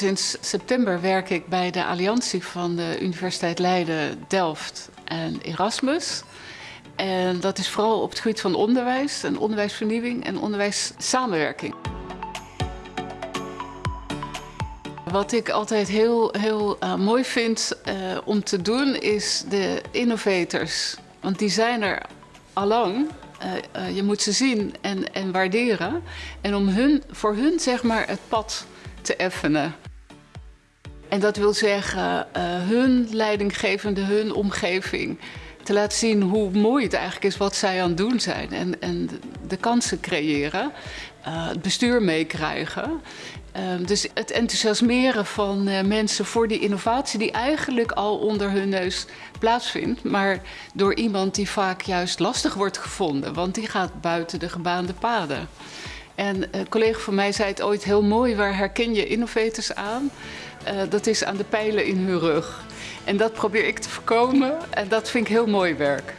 sinds september werk ik bij de alliantie van de Universiteit Leiden, Delft en Erasmus. En dat is vooral op het gebied van onderwijs en onderwijsvernieuwing en onderwijssamenwerking. Wat ik altijd heel, heel uh, mooi vind uh, om te doen is de innovators. Want die zijn er allang. Uh, je moet ze zien en, en waarderen. En om hun, voor hun zeg maar het pad te effenen. En dat wil zeggen hun leidinggevende, hun omgeving te laten zien hoe mooi het eigenlijk is wat zij aan het doen zijn. En, en de kansen creëren, uh, het bestuur meekrijgen. Uh, dus het enthousiasmeren van uh, mensen voor die innovatie die eigenlijk al onder hun neus plaatsvindt. Maar door iemand die vaak juist lastig wordt gevonden, want die gaat buiten de gebaande paden. En een collega van mij zei het ooit heel mooi, waar herken je innovators aan? dat is aan de pijlen in hun rug. En dat probeer ik te voorkomen en dat vind ik heel mooi werk.